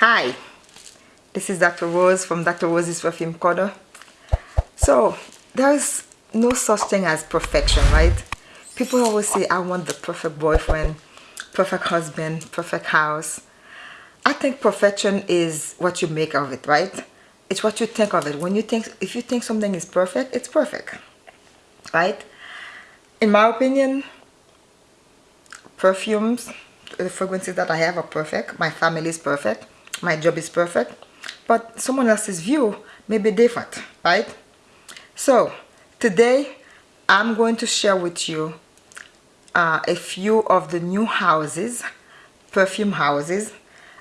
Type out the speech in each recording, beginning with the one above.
Hi, this is Dr. Rose from Dr. Rose's Perfume Corner. So, there's no such thing as perfection, right? People always say, I want the perfect boyfriend, perfect husband, perfect house. I think perfection is what you make of it, right? It's what you think of it. When you think, if you think something is perfect, it's perfect, right? In my opinion, perfumes, the fragrances that I have are perfect. My family is perfect my job is perfect but someone else's view may be different right? So today I'm going to share with you uh, a few of the new houses perfume houses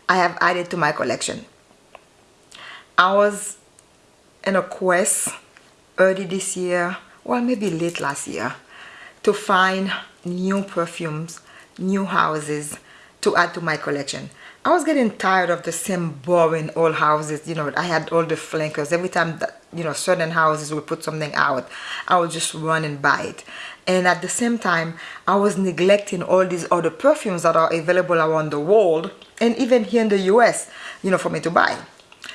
I have added to my collection. I was in a quest early this year well maybe late last year to find new perfumes new houses to add to my collection I was getting tired of the same boring old houses. You know, I had all the flankers. Every time that, you know, certain houses would put something out, I would just run and buy it. And at the same time, I was neglecting all these other perfumes that are available around the world and even here in the US, you know, for me to buy.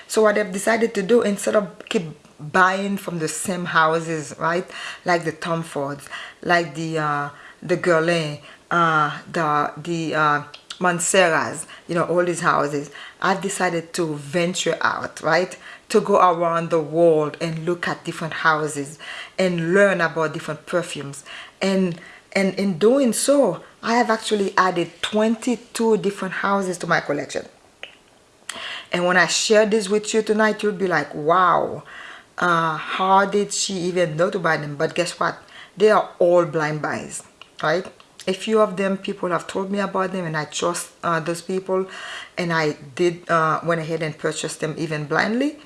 So what I've decided to do, instead of keep buying from the same houses, right? Like the Tom Fords, like the, uh, the Guerlain, uh, the, the, uh, Montserrat's, you know, all these houses, I've decided to venture out, right? To go around the world and look at different houses and learn about different perfumes. And, and in doing so, I have actually added 22 different houses to my collection. And when I share this with you tonight, you'll be like, wow, uh, how did she even know to buy them? But guess what? They are all blind buys, right? A few of them people have told me about them and I trust uh, those people and I did uh, went ahead and purchased them even blindly.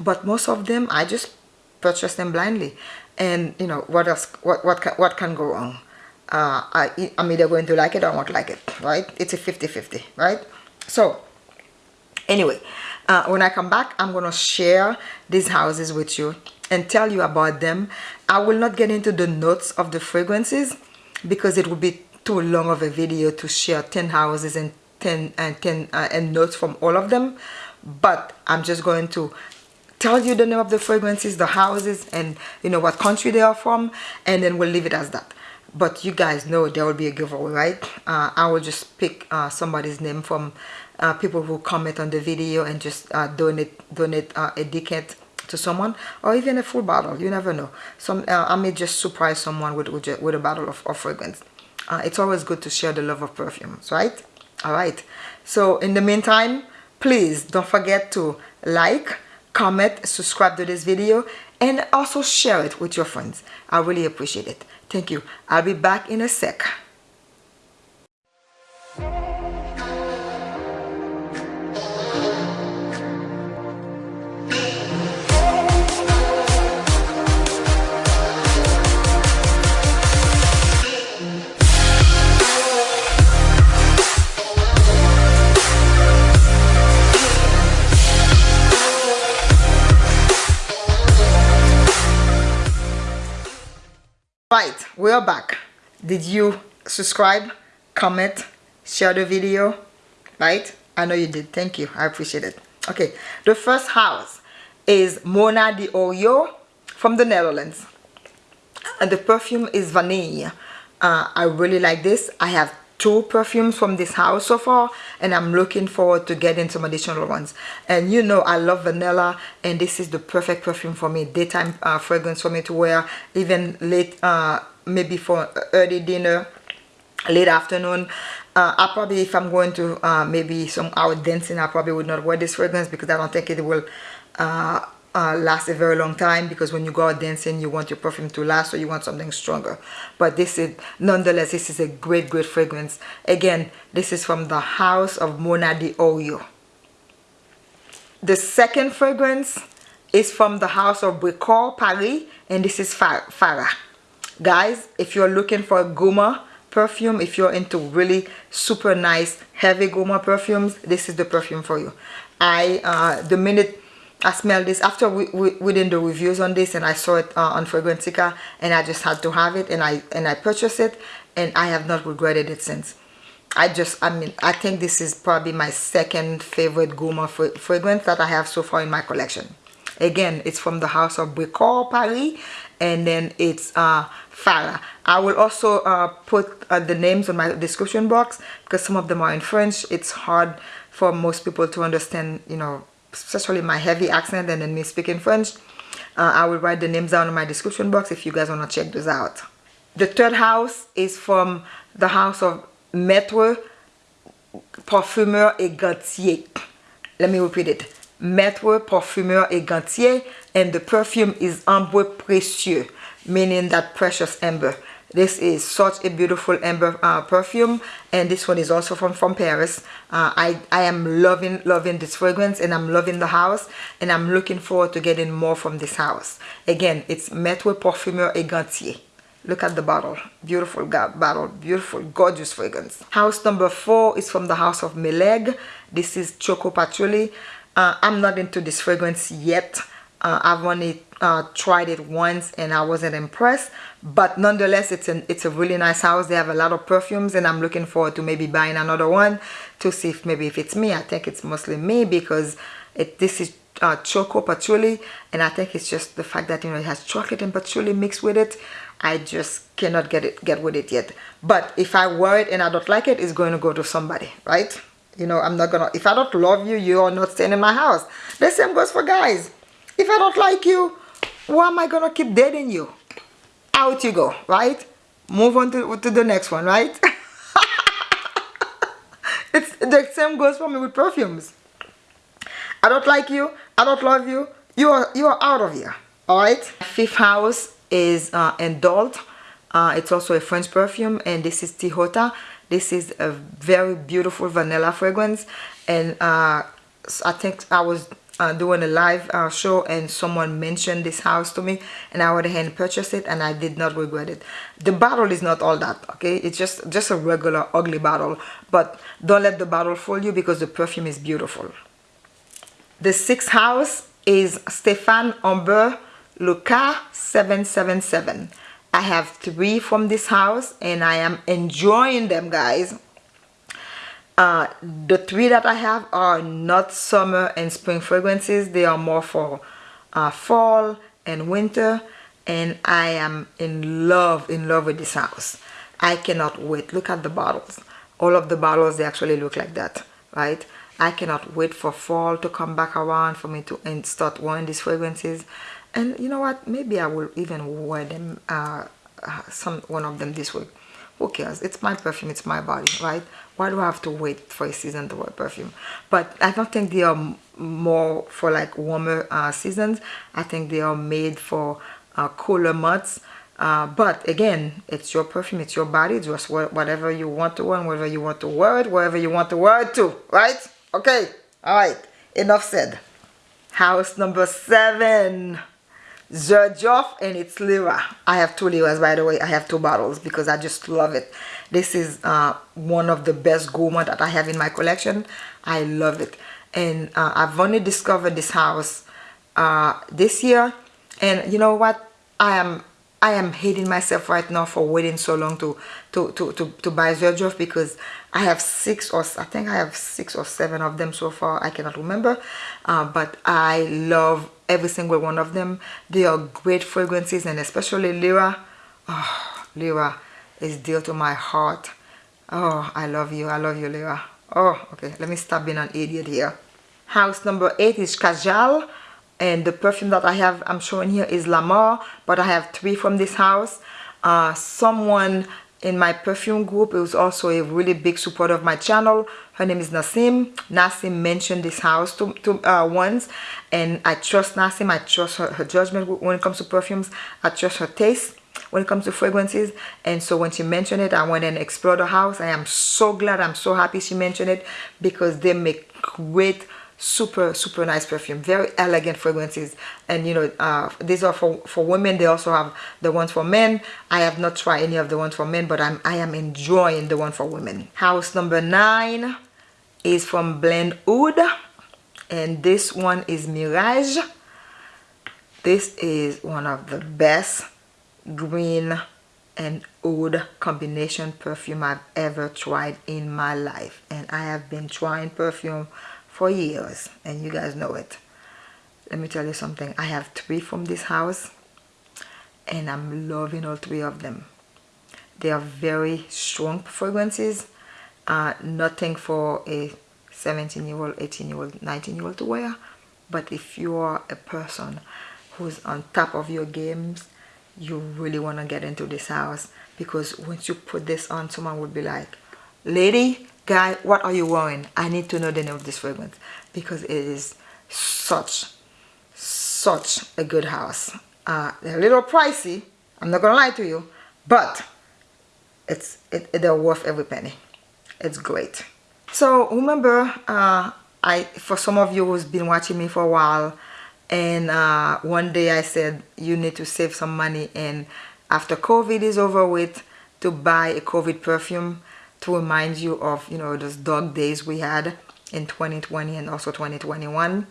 But most of them I just purchased them blindly. And you know what else what what can, what can go wrong? Uh, I, I'm either going to like it or won't like it right? It's a 50-50 right? So anyway uh, when I come back I'm gonna share these houses with you and tell you about them. I will not get into the notes of the fragrances because it would be too long of a video to share 10 houses and 10 and 10 uh, and notes from all of them. But I'm just going to tell you the name of the fragrances the houses and you know what country they are from and then we'll leave it as that. But you guys know there will be a giveaway right? Uh, I will just pick uh, somebody's name from uh, people who comment on the video and just uh, donate donate uh, a decant to someone or even a full bottle you never know. Some uh, I may just surprise someone with with, with a bottle of, of fragrance. Uh, it's always good to share the love of perfumes right? All right. So in the meantime please don't forget to like comment subscribe to this video and also share it with your friends. I really appreciate it. Thank you. I'll be back in a sec we are back. Did you subscribe comment share the video? Right? I know you did. Thank you. I appreciate it. Okay. The first house is Mona di Orio from the netherlands. And the perfume is vanilla. Uh, i really like this. I have two perfumes from this house so far and I'm looking forward to getting some additional ones. And you know I love vanilla and this is the perfect perfume for me. Daytime uh, fragrance for me to wear even late uh, maybe for early dinner late afternoon uh, I probably if I'm going to uh, maybe some out dancing I probably would not wear this fragrance because I don't think it will uh, uh, last a very long time because when you go out dancing you want your perfume to last so you want something stronger. But this is nonetheless this is a great great fragrance. Again this is from the house of Mona di Orio. The second fragrance is from the house of Brecourt Paris and this is Farah guys if you're looking for gourmand perfume if you're into really super nice heavy gourmand perfumes this is the perfume for you. I uh, the minute I smelled this after we, we, we did the reviews on this and I saw it uh, on Fragrantica and I just had to have it and I and I purchased it and I have not regretted it since. I just I mean I think this is probably my second favorite gourmand fragrance that I have so far in my collection. Again it's from the house of Brecourt Paris and then it's uh Farah. I will also uh, put uh, the names on my description box because some of them are in French. It's hard for most people to understand you know especially my heavy accent and then me speaking French. Uh, I will write the names down in my description box if you guys want to check those out. The third house is from the house of Maître Parfumeur et Gantier. Let me repeat it. Maître Parfumeur et Gantier and the perfume is Ambre Précieux meaning that precious amber. This is such a beautiful amber uh, perfume and this one is also from from Paris. Uh, I, I am loving loving this fragrance and I'm loving the house and I'm looking forward to getting more from this house. Again it's Maître Parfumeur et Gantier. Look at the bottle. Beautiful bottle. Beautiful gorgeous fragrance. House number four is from the house of Meleg. This is Choco Patchouli. Uh, I'm not into this fragrance yet uh, I've only uh, tried it once and I wasn't impressed but nonetheless it's an it's a really nice house. They have a lot of perfumes and I'm looking forward to maybe buying another one to see if maybe if it's me. I think it's mostly me because it this is uh, choco patchouli and I think it's just the fact that you know it has chocolate and patchouli mixed with it. I just cannot get it get with it yet. But if I wear it and I don't like it it's going to go to somebody right? You know i'm not gonna if i don't love you you are not staying in my house. The same goes for guys if i don't like you why am i gonna keep dating you? Out you go right? Move on to, to the next one right? It's the same goes for me with perfumes. I don't like you i don't love you you are you are out of here all right fifth house is uh Indult uh, it's also a french perfume and this is Tihota. This is a very beautiful vanilla fragrance and uh, I think I was uh, doing a live uh, show and someone mentioned this house to me and I went ahead and purchased it and I did not regret it. The bottle is not all that, okay? It's just, just a regular ugly bottle. But don't let the bottle fool you because the perfume is beautiful. The sixth house is Stéphane Humbert Lucas 777. I have three from this house and I am enjoying them guys. Uh, the three that I have are not summer and spring fragrances. They are more for uh, fall and winter and I am in love, in love with this house. I cannot wait. Look at the bottles. All of the bottles, they actually look like that, right? I cannot wait for fall to come back around for me to and start wearing these fragrances and you know what maybe I will even wear them uh, uh, some one of them this week who cares? It's my perfume it's my body right? Why do I have to wait for a season to wear perfume? But I don't think they are more for like warmer uh, seasons. I think they are made for uh, cooler months. Uh, but again it's your perfume it's your body just whatever you want to wear whatever you want to wear it wherever you want to wear it to right? Okay all right enough said. House number seven Xerjoff and it's lira. I have two liras by the way. I have two bottles because I just love it. This is uh, one of the best gourmand that I have in my collection. I love it. And uh, I've only discovered this house uh, this year. And you know what? I am I am hating myself right now for waiting so long to to to to, to buy Xerjoff because I have six or I think I have six or seven of them so far. I cannot remember, uh, but I love every single one of them. They are great fragrances and especially Lira. Oh Lira is dear to my heart. Oh I love you. I love you Lira. Oh okay. Let me stop being an idiot here. House number eight is Kajal and the perfume that I have I'm showing here is Lamar but I have three from this house. Uh, someone in my perfume group was also a really big supporter of my channel. Her name is Nasim Nasim mentioned this house to, to uh, once and I trust Nasim I trust her, her judgment when it comes to perfumes. I trust her taste when it comes to fragrances. And so when she mentioned it I went and explored the house. I am so glad. I'm so happy she mentioned it because they make great super super nice perfume. Very elegant fragrances. And you know uh, these are for for women. They also have the ones for men. I have not tried any of the ones for men but i'm i am enjoying the one for women. House number nine is from blend oud. And this one is mirage. This is one of the best green and oud combination perfume I've ever tried in my life. And I have been trying perfume for years and you guys know it. Let me tell you something. I have three from this house and I'm loving all three of them. They are very strong fragrances uh, nothing for a 17 year old 18 year old 19 year old to wear. But if you are a person who's on top of your games you really want to get into this house because once you put this on someone would be like lady guy what are you wearing? I need to know the name of this fragrance because it is such such a good house. Uh, a little pricey i'm not gonna lie to you but it's it, they're worth every penny. It's great. So remember uh, I for some of you who's been watching me for a while and uh, one day I said you need to save some money and after COVID is over with to buy a COVID perfume to remind you of you know those dog days we had in 2020 and also 2021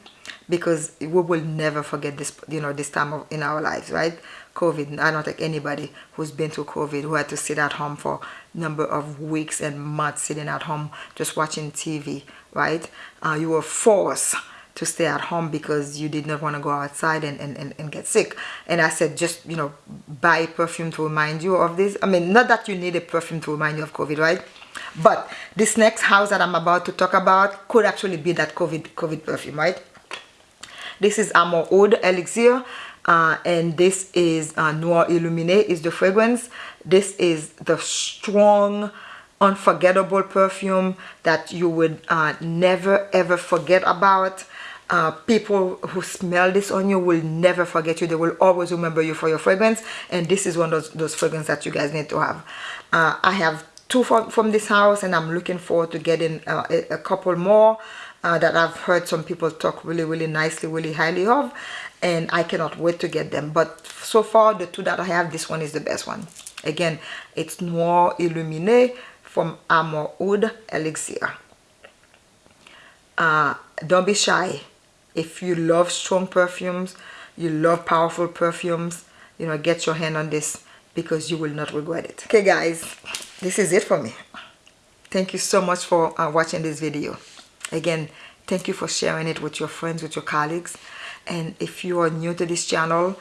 because we will never forget this you know this time of in our lives right COVID I don't think anybody who's been through COVID who had to sit at home for number of weeks and months sitting at home just watching TV right uh, you were forced to stay at home because you did not want to go outside and, and, and, and, get sick. And I said, just, you know, buy perfume to remind you of this. I mean, not that you need a perfume to remind you of COVID, right? But this next house that I'm about to talk about could actually be that COVID, COVID perfume, right? This is Amor Oud Elixir. Uh, and this is uh, Noir Illuminé is the fragrance. This is the strong, unforgettable perfume that you would uh, never ever forget about uh, people who smell this on you will never forget you they will always remember you for your fragrance and this is one of those, those fragrances that you guys need to have uh, I have two from, from this house and I'm looking forward to getting uh, a, a, couple more uh, that I've heard some people talk really really nicely really highly of and I cannot wait to get them. But so far the two that I have this one is the best one. Again it's Noir Illuminé from Amor Oud Elixir. Uh, don't be shy. If you love strong perfumes you love powerful perfumes you know get your hand on this because you will not regret it. Okay guys this is it for me. Thank you so much for uh, watching this video. Again thank you for sharing it with your friends with your colleagues. And if you are new to this channel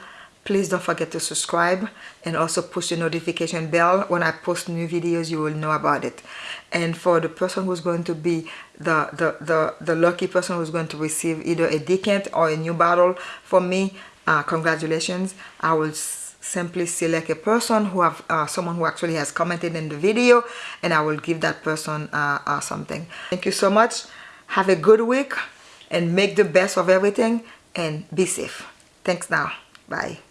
please don't forget to subscribe and also push the notification bell. When I post new videos you will know about it. And for the person who's going to be the the the, the lucky person who's going to receive either a decant or a new bottle from me uh, congratulations. I will simply select a person who have uh, someone who actually has commented in the video and I will give that person uh, uh something. Thank you so much. Have a good week and make the best of everything and be safe. Thanks now. Bye